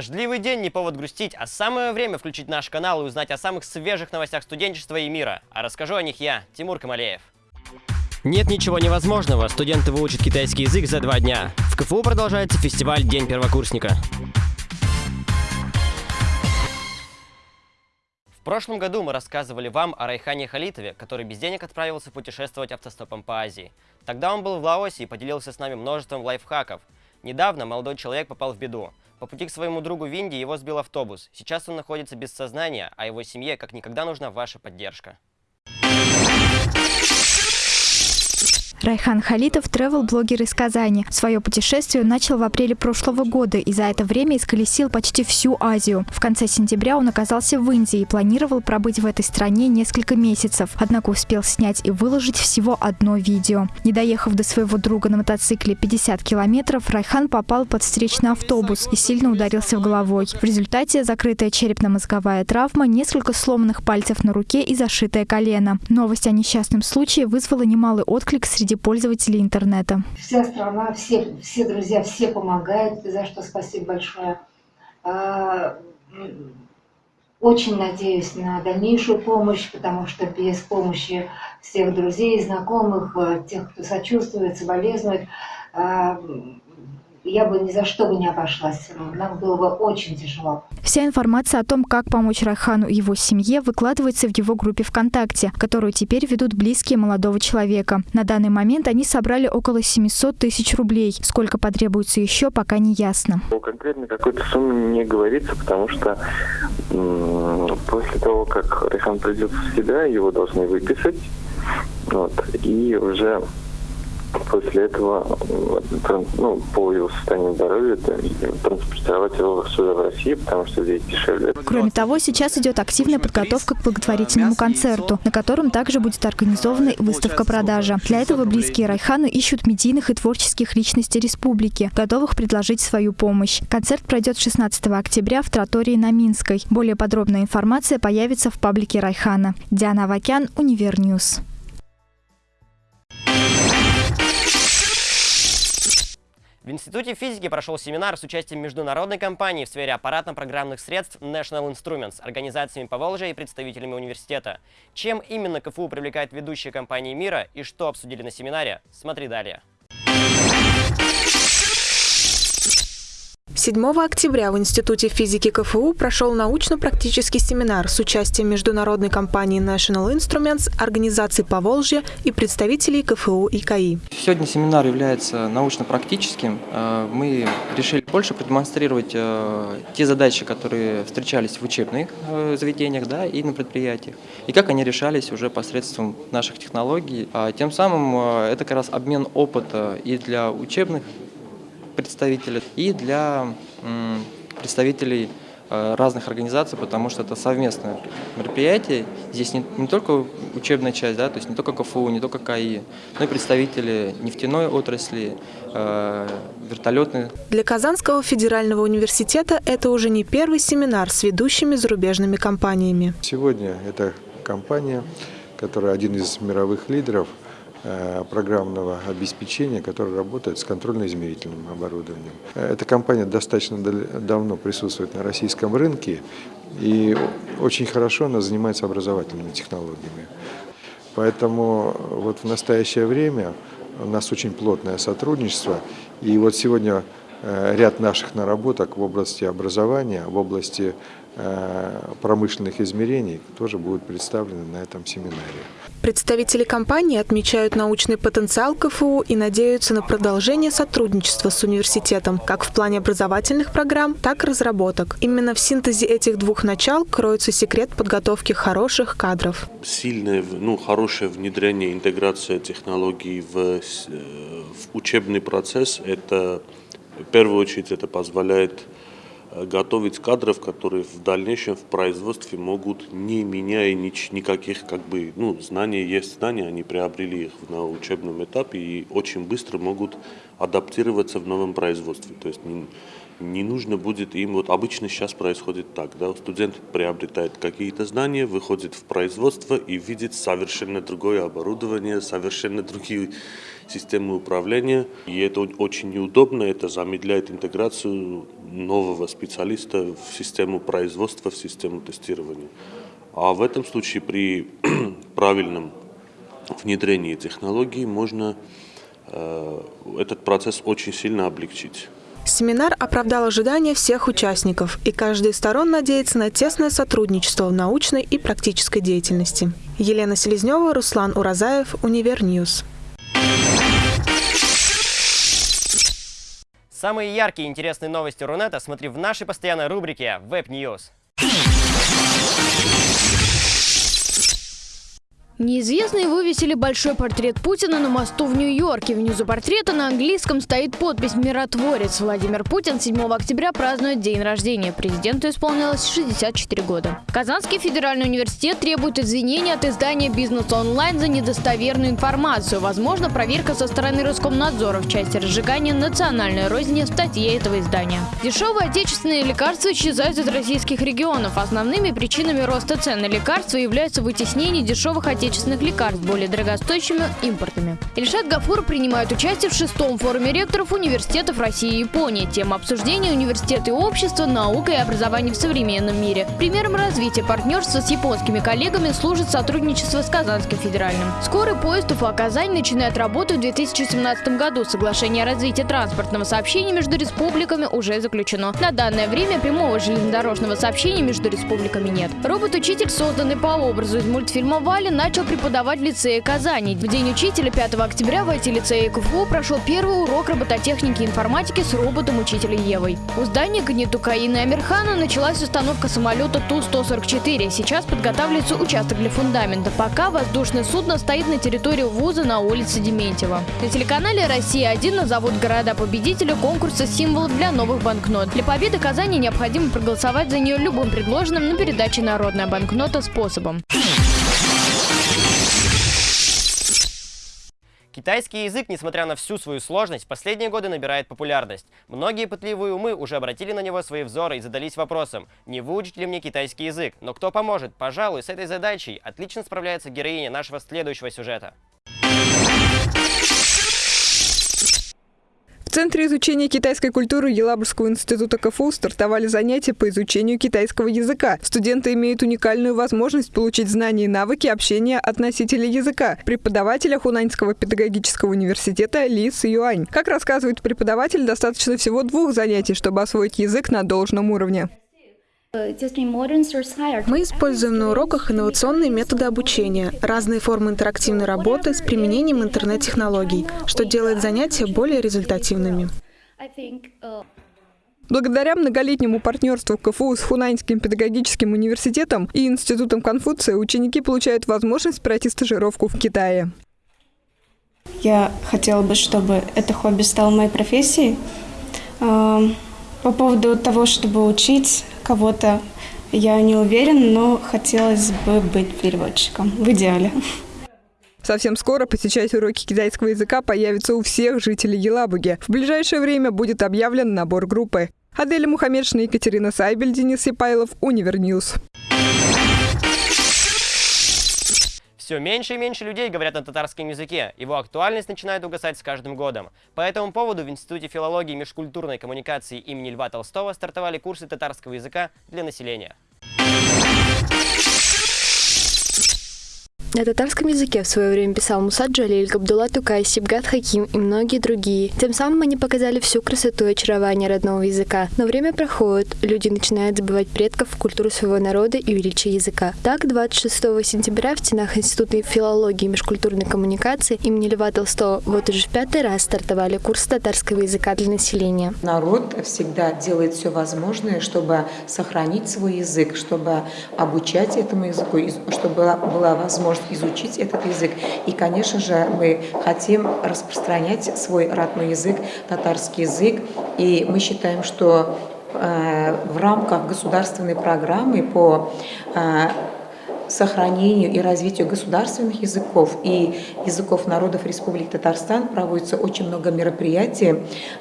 Дождливый день не повод грустить, а самое время включить наш канал и узнать о самых свежих новостях студенчества и мира. А расскажу о них я, Тимур Камалеев. Нет ничего невозможного, студенты выучат китайский язык за два дня. В КФУ продолжается фестиваль День первокурсника. В прошлом году мы рассказывали вам о Райхане Халитове, который без денег отправился путешествовать автостопом по Азии. Тогда он был в Лаосе и поделился с нами множеством лайфхаков. Недавно молодой человек попал в беду. По пути к своему другу в Индии его сбил автобус. Сейчас он находится без сознания, а его семье как никогда нужна ваша поддержка. Райхан Халитов – тревел-блогер из Казани. Свое путешествие начал в апреле прошлого года и за это время исколесил почти всю Азию. В конце сентября он оказался в Индии и планировал пробыть в этой стране несколько месяцев. Однако успел снять и выложить всего одно видео. Не доехав до своего друга на мотоцикле 50 километров, Райхан попал под встречный автобус и сильно ударился в головой. В результате закрытая черепно-мозговая травма, несколько сломанных пальцев на руке и зашитое колено. Новость о несчастном случае вызвала немалый отклик среди среди пользователей интернета. Вся страна, все, все друзья, все помогают, за что спасибо большое. А, очень надеюсь на дальнейшую помощь, потому что без помощи всех друзей, знакомых, э, тех, кто сочувствует, соболезнует, а, я бы ни за что бы не обошлась. Нам было бы очень тяжело. Вся информация о том, как помочь Райхану и его семье, выкладывается в его группе ВКонтакте, которую теперь ведут близкие молодого человека. На данный момент они собрали около 700 тысяч рублей. Сколько потребуется еще, пока не ясно. Конкретно какой-то суммы не говорится, потому что после того, как Райхан придет в себя, его должны выписать. Вот, и уже после этого ну, по его состоянию здоровья транспортировать его сюда в Россию, потому что здесь дешевле. Кроме того, сейчас идет активная подготовка к благотворительному концерту, на котором также будет организована выставка-продажа. Для этого близкие Райхану ищут медийных и творческих личностей республики, готовых предложить свою помощь. Концерт пройдет 16 октября в Тротории на Минской. Более подробная информация появится в паблике Райхана. Диана Авакян, Univer News. В Институте физики прошел семинар с участием международной компании в сфере аппаратно-программных средств National Instruments, организациями Поволжья и представителями университета. Чем именно КФУ привлекает ведущие компании мира и что обсудили на семинаре, смотри далее. 7 октября в Институте физики КФУ прошел научно-практический семинар с участием международной компании National Instruments, организаций Поволжья и представителей КФУ и КАИ. Сегодня семинар является научно-практическим. Э, мы решили больше продемонстрировать э, те задачи, которые встречались в учебных э, заведениях да, и на предприятиях, и как они решались уже посредством наших технологий. А тем самым это как раз обмен опыта и для учебных представителей и для представителей э, разных организаций, потому что это совместное мероприятие. Здесь не, не только учебная часть, да, то есть не только КФУ, не только КАИ, но и представители нефтяной отрасли, э, вертолетной. Для Казанского федерального университета это уже не первый семинар с ведущими зарубежными компаниями. Сегодня эта компания, которая один из мировых лидеров – программного обеспечения, который работает с контрольно-измерительным оборудованием. Эта компания достаточно давно присутствует на российском рынке и очень хорошо она занимается образовательными технологиями. Поэтому вот в настоящее время у нас очень плотное сотрудничество. И вот сегодня э, ряд наших наработок в области образования, в области э, промышленных измерений тоже будут представлены на этом семинаре. Представители компании отмечают научный потенциал КФУ и надеются на продолжение сотрудничества с университетом как в плане образовательных программ, так и разработок. Именно в синтезе этих двух начал кроется секрет подготовки хороших кадров. Сильное, ну, хорошее внедрение, интеграция технологий в, э, в учебный процесс, это в первую очередь это позволяет Э, готовить кадров, которые в дальнейшем в производстве могут, не меняя нич, никаких как бы, ну, знаний есть знания, они приобрели их на учебном этапе и очень быстро могут адаптироваться в новом производстве. То есть не нужно будет им, вот обычно сейчас происходит так, да, студент приобретает какие-то знания, выходит в производство и видит совершенно другое оборудование, совершенно другие системы управления. И это очень неудобно, это замедляет интеграцию нового специалиста в систему производства, в систему тестирования. А в этом случае при правильном внедрении технологий можно э, этот процесс очень сильно облегчить. Семинар оправдал ожидания всех участников, и каждая из сторон надеется на тесное сотрудничество в научной и практической деятельности. Елена Селезнева, Руслан Уразаев, Univer News. Самые яркие и интересные новости Рунета смотри в нашей постоянной рубрике Web Неизвестные вывесили большой портрет Путина на мосту в Нью-Йорке. Внизу портрета на английском стоит подпись «Миротворец». Владимир Путин 7 октября празднует день рождения. Президенту исполнилось 64 года. Казанский федеральный университет требует извинения от издания «Бизнес онлайн» за недостоверную информацию. Возможно, проверка со стороны Роскомнадзора в части разжигания национальной розни в статье этого издания. Дешевые отечественные лекарства исчезают из российских регионов. Основными причинами роста цен на лекарства являются вытеснение дешевых отечественных отечественных лекарств более дорогостоящими импортами. Ильшат Гафур принимает участие в шестом форуме ректоров университетов России и Японии. Тема обсуждения – университеты и общество, наука и образование в современном мире. Примером развития партнерства с японскими коллегами служит сотрудничество с Казанским федеральным. Скорый поезд Уфа-Казань начинает работу в 2017 году. Соглашение о развитии транспортного сообщения между республиками уже заключено. На данное время прямого железнодорожного сообщения между республиками нет. Робот-учитель, созданный по образу из мультфильма «Вали», начал начал преподавать в лицее Казани. В день учителя 5 октября в IT-лицее КФУ прошел первый урок робототехники и информатики с роботом учителя Евой. У здания Гнетука и Амирхана началась установка самолета Ту-144. Сейчас подготавливается участок для фундамента. Пока воздушное судно стоит на территории вуза на улице Дементьева. На телеканале «Россия-1» назовут города-победителя конкурса символов для новых банкнот. Для победы Казани необходимо проголосовать за нее любым предложенным на передаче «Народная банкнота» способом. Китайский язык, несмотря на всю свою сложность, последние годы набирает популярность. Многие пытливые умы уже обратили на него свои взоры и задались вопросом, не выучить ли мне китайский язык. Но кто поможет? Пожалуй, с этой задачей отлично справляется героиня нашего следующего сюжета. В Центре изучения китайской культуры Елабужского института КФУ стартовали занятия по изучению китайского языка. Студенты имеют уникальную возможность получить знания и навыки общения от носителей языка, преподавателя Хунаньского педагогического университета Ли Юань. Как рассказывает преподаватель, достаточно всего двух занятий, чтобы освоить язык на должном уровне. Мы используем на уроках инновационные методы обучения, разные формы интерактивной работы с применением интернет-технологий, что делает занятия более результативными. Благодаря многолетнему партнерству КФУ с Хунаньским педагогическим университетом и Институтом Конфуция ученики получают возможность пройти стажировку в Китае. Я хотела бы, чтобы это хобби стало моей профессией. По поводу того, чтобы учить кого-то, я не уверен, но хотелось бы быть переводчиком в идеале. Совсем скоро посещать уроки китайского языка появится у всех жителей Елабуги. В ближайшее время будет объявлен набор группы. Аделя Мухаммедшина, Екатерина Сайбель, Денис Сипайлов, Univer News. Все меньше и меньше людей говорят на татарском языке. Его актуальность начинает угасать с каждым годом. По этому поводу в Институте филологии и межкультурной коммуникации имени Льва Толстого стартовали курсы татарского языка для населения. На татарском языке в свое время писал Муса Джалиль, Габдулла Тукай, Сибгат Хаким и многие другие. Тем самым они показали всю красоту и очарование родного языка. Но время проходит, люди начинают забывать предков, культуру своего народа и величие языка. Так, 26 сентября в стенах Института филологии и межкультурной коммуникации имени Льва Толстого вот уже в пятый раз стартовали курсы татарского языка для населения. Народ всегда делает все возможное, чтобы сохранить свой язык, чтобы обучать этому языку, чтобы была возможность изучить этот язык. И, конечно же, мы хотим распространять свой родной язык, татарский язык. И мы считаем, что э, в рамках государственной программы по э, сохранению и развитию государственных языков и языков народов Республики Татарстан проводится очень много мероприятий.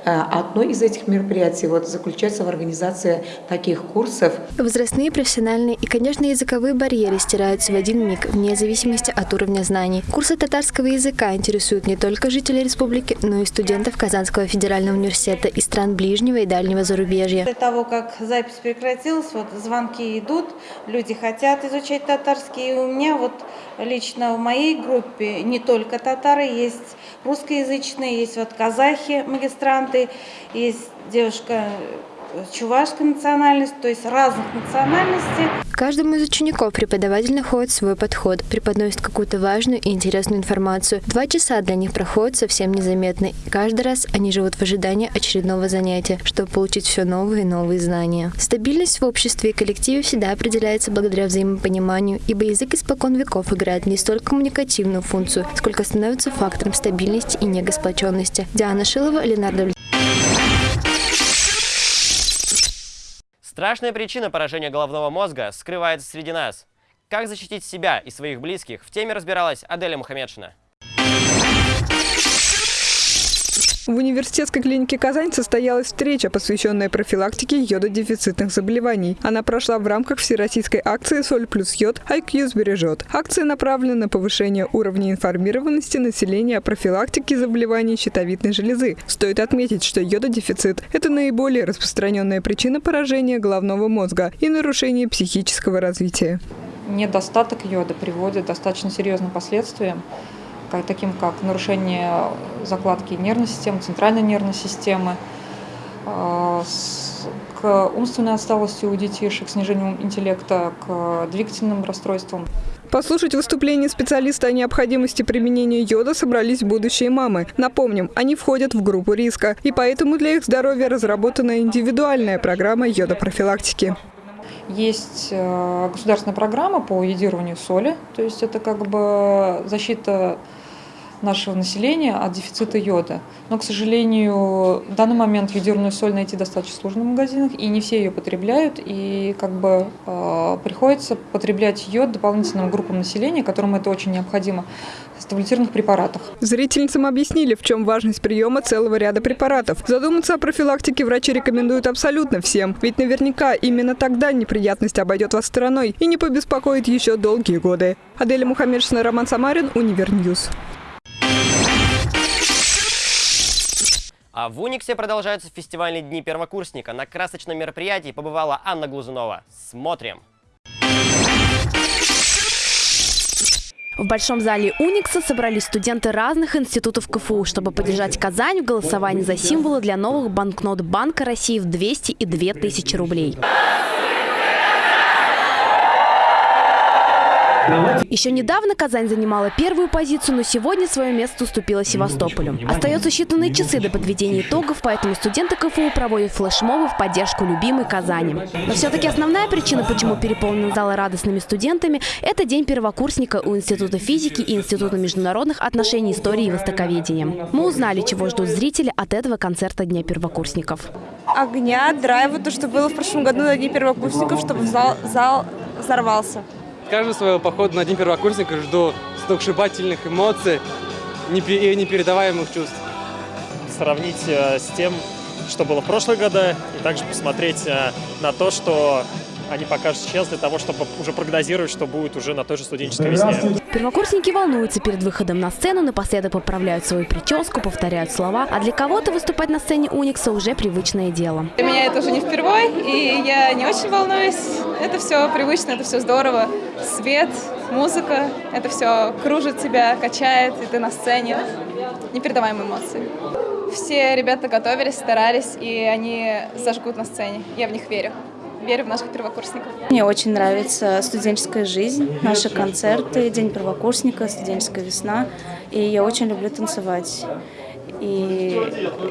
Э, одно из этих мероприятий вот заключается в организации таких курсов. Возрастные, профессиональные и, конечно, языковые барьеры стираются в один миг, вне зависимости от уровня знаний. Курсы татарского языка интересуют не только жителей республики, но и студентов Казанского федерального университета и стран ближнего и дальнего зарубежья. После того, как запись прекратилась, вот звонки идут, люди хотят изучать татарский. И у меня вот лично в моей группе не только татары, есть русскоязычные, есть вот казахи, магистранты, есть девушка чувашской национальности, то есть разных национальностей. Каждому из учеников преподаватель находит свой подход, преподносит какую-то важную и интересную информацию. Два часа для них проходят совсем незаметно, и каждый раз они живут в ожидании очередного занятия, чтобы получить все новые и новые знания. Стабильность в обществе и коллективе всегда определяется благодаря взаимопониманию, ибо язык испокон веков играет не столько коммуникативную функцию, сколько становится фактором стабильности и негосплоченности. Диана Шилова, Ленардо Страшная причина поражения головного мозга скрывается среди нас. Как защитить себя и своих близких, в теме разбиралась Аделя Мухаммедшина. В университетской клинике Казань состоялась встреча, посвященная профилактике йододефицитных заболеваний. Она прошла в рамках всероссийской акции «Соль плюс йод. IQ сбережет». Акция направлена на повышение уровня информированности населения о профилактике заболеваний щитовидной железы. Стоит отметить, что йододефицит – это наиболее распространенная причина поражения головного мозга и нарушения психического развития. Недостаток йода приводит к достаточно серьезным последствиям таким как нарушение закладки нервной системы, центральной нервной системы, а, к умственной отсталости у детишек, снижению интеллекта, к двигательным расстройствам. Послушать выступление специалиста о необходимости применения йода собрались будущие мамы. Напомним, они входят в группу риска, и поэтому для их здоровья разработана индивидуальная программа йодопрофилактики. Есть э, государственная программа по йодированию соли, то есть это как бы защита нашего населения от дефицита йода. Но, к сожалению, в данный момент йодированную соль найти достаточно сложно в магазинах, и не все ее потребляют, и как бы э, приходится потреблять йод дополнительным группам населения, которым это очень необходимо, в таблетированных препаратах. Зрительницам объяснили, в чем важность приема целого ряда препаратов. Задуматься о профилактике врачи рекомендуют абсолютно всем, ведь наверняка именно тогда неприятность обойдет вас стороной и не побеспокоит еще долгие годы. Аделя Мухаммедшина, Роман Самарин, Univer News. А в Униксе продолжаются фестивальные дни первокурсника. На красочном мероприятии побывала Анна Глазунова. Смотрим! В Большом зале Уникса собрались студенты разных институтов КФУ, чтобы поддержать Казань в голосовании за символы для новых банкнот Банка России в 200 и 2000 рублей. Еще недавно Казань занимала первую позицию, но сегодня свое место уступила Севастополю. Остается считанные часы до подведения итогов, поэтому студенты КФУ проводят флешмобы в поддержку любимой Казани. Но все-таки основная причина, почему переполнены залы радостными студентами, это день первокурсника у Института физики и Института международных отношений, истории и востоковедения. Мы узнали, чего ждут зрители от этого концерта Дня первокурсников. Огня, драйва, то, что было в прошлом году на Дне первокурсников, чтобы зал, зал взорвался. Каждого своего похода на День первокурсника жду сногсшибательных эмоций и непередаваемых чувств. Сравнить э, с тем, что было в прошлые годы, и также посмотреть э, на то, что они покажут сейчас для того, чтобы уже прогнозировать, что будет уже на той же студенческой весне. Первокурсники волнуются перед выходом на сцену, напоследок поправляют свою прическу, повторяют слова, а для кого-то выступать на сцене Уникса уже привычное дело. Для меня это уже не впервой, и я не очень волнуюсь. Это все привычно, это все здорово. Свет, музыка, это все кружит тебя, качает, и ты на сцене. Непередаваемые эмоции. Все ребята готовились, старались, и они зажгут на сцене. Я в них верю верю в наших первокурсников. Мне очень нравится студенческая жизнь, наши концерты, День первокурсника, студенческая весна. И я очень люблю танцевать. И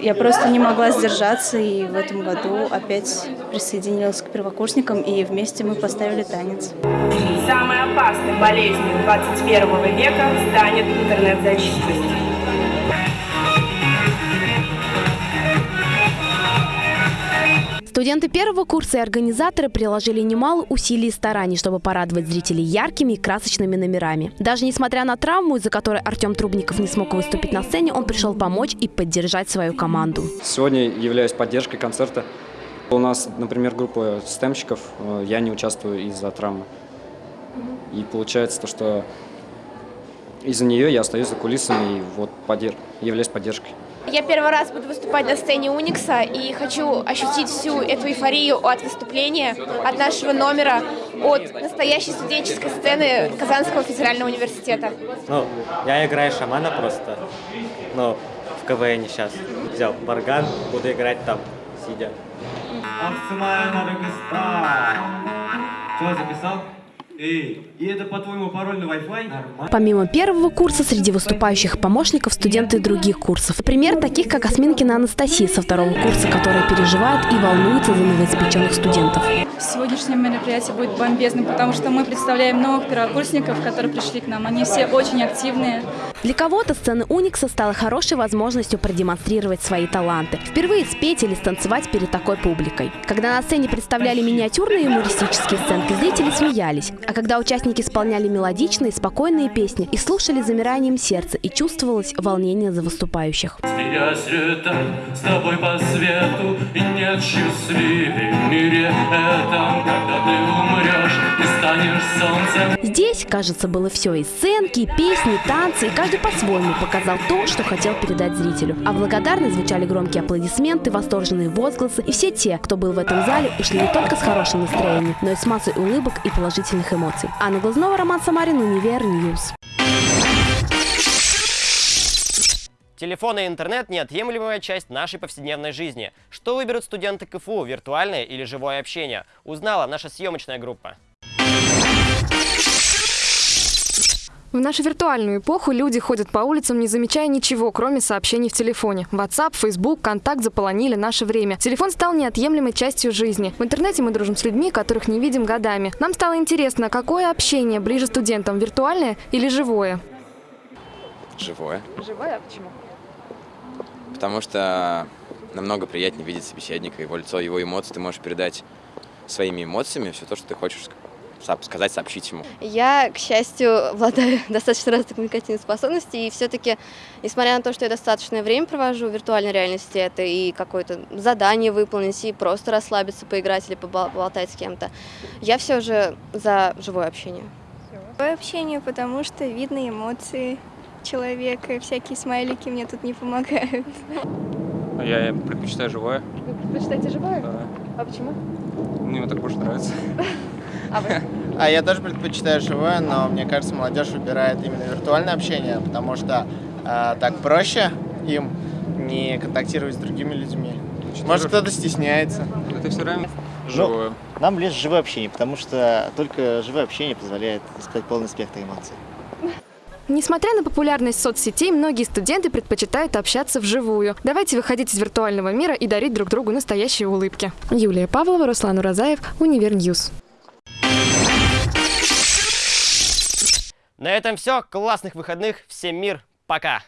я просто не могла сдержаться, и в этом году опять присоединилась к первокурсникам, и вместе мы поставили танец. Самой опасной болезнью 21 века станет интернет-зависимость. Студенты первого курса и организаторы приложили немало усилий и стараний, чтобы порадовать зрителей яркими и красочными номерами. Даже несмотря на травму, из-за которой Артем Трубников не смог выступить на сцене, он пришел помочь и поддержать свою команду. Сегодня являюсь поддержкой концерта. У нас, например, группа стемщиков, э, я не участвую из-за травмы. И получается то, что из-за нее я остаюсь за кулисами и вот поддерж... являюсь поддержкой. Я первый раз буду выступать на сцене Уникса и хочу ощутить всю эту эйфорию от выступления, от нашего номера, от настоящей студенческой сцены Казанского федерального университета. Ну, я играю шамана просто, но в КВН сейчас взял барган, буду играть там, сидя. Что, записал? Эй, и это, по-твоему, пароль на Wi-Fi? Помимо первого курса, среди выступающих помощников студенты других курсов. Например, таких как Осминкина Анастасия со второго курса, которая переживает и волнуется за новоиспеченных студентов. Сегодняшнее мероприятие будет бомбезным, потому что мы представляем новых первокурсников, которые пришли к нам. Они все очень активные. Для кого-то сцена Уникса стала хорошей возможностью продемонстрировать свои таланты. Впервые спеть или станцевать перед такой публикой. Когда на сцене представляли миниатюрные юмористические сценки, зрители смеялись. А когда участники исполняли мелодичные, спокойные песни и слушали замиранием сердца, и чувствовалось волнение за выступающих. С тобой по свету, и нет счастливее в мире этом, когда ты умрешь и станешь солнцем. Здесь, кажется, было все. И сценки, и песни, и танцы, и каждый по-своему показал то, что хотел передать зрителю. А благодарность звучали громкие аплодисменты, восторженные возгласы, и все те, кто был в этом зале, ушли не только с хорошим настроением, но и с массой улыбок и положительных эмоций. Анна Глазнова, Роман Самарин, Univer News. Телефон и интернет – неотъемлемая часть нашей повседневной жизни. Что выберут студенты КФУ – виртуальное или живое общение? Узнала наша съемочная группа. В нашу виртуальную эпоху люди ходят по улицам, не замечая ничего, кроме сообщений в телефоне. WhatsApp, Facebook, Контакт заполонили наше время. Телефон стал неотъемлемой частью жизни. В интернете мы дружим с людьми, которых не видим годами. Нам стало интересно, какое общение ближе студентам, виртуальное или живое? Живое. Живое? А почему? Потому что намного приятнее видеть собеседника, его лицо, его эмоции. Ты можешь передать своими эмоциями все то, что ты хочешь сказать, сообщить ему? Я, к счастью, обладаю достаточно развитой коммуникативной способностью, и все-таки, несмотря на то, что я достаточное время провожу в виртуальной реальности, это и какое-то задание выполнить, и просто расслабиться, поиграть или поболтать с кем-то, я все же за живое общение. Живое общение, потому что видно эмоции человека, и всякие смайлики мне тут не помогают. Я предпочитаю живое. Вы предпочитаете живое? Да. А почему? Мне так больше нравится. А вы? А я тоже предпочитаю живое, но мне кажется, молодежь выбирает именно виртуальное общение, потому что э, так проще им не контактировать с другими людьми. Может, кто-то стесняется. Это все равно живое. Ну, нам лишь живое общение, потому что только живое общение позволяет сказать полный спектр эмоций. Несмотря на популярность соцсетей, многие студенты предпочитают общаться вживую. Давайте выходить из виртуального мира и дарить друг другу настоящие улыбки. Юлия Павлова, Руслан Уразаев, Univer News. На этом все. Классных выходных. Всем мир. Пока.